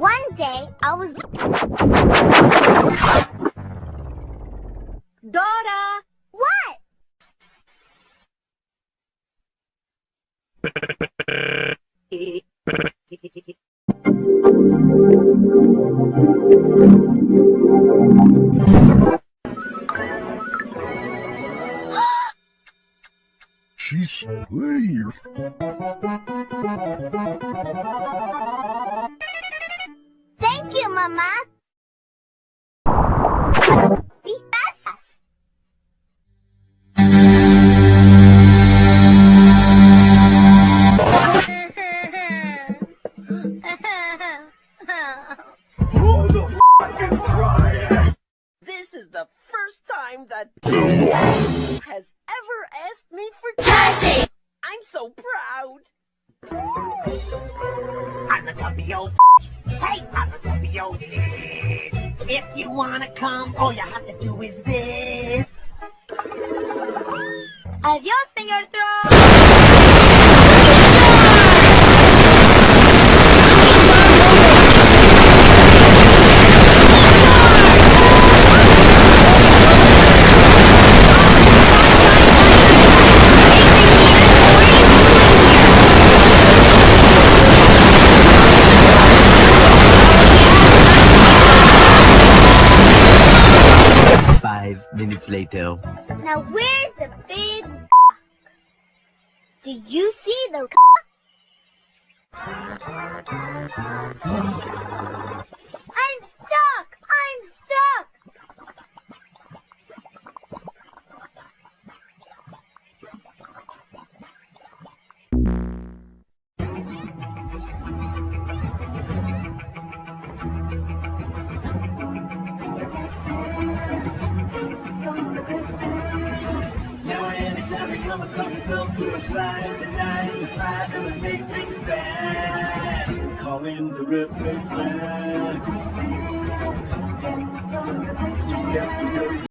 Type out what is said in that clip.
One day, I was... Dora! What? She's pretty. Mama. This is the first time that has ever asked me for Cassie! I'm so proud. I'm the tubby old Hey, the tubby If you wanna come, all you have to do is this. Adiós, señor Trump. Minutes later. Now where's the big Do you see the Now anytime you come across girl to a slide, the night is five, gonna make things bad. Call in the replacement.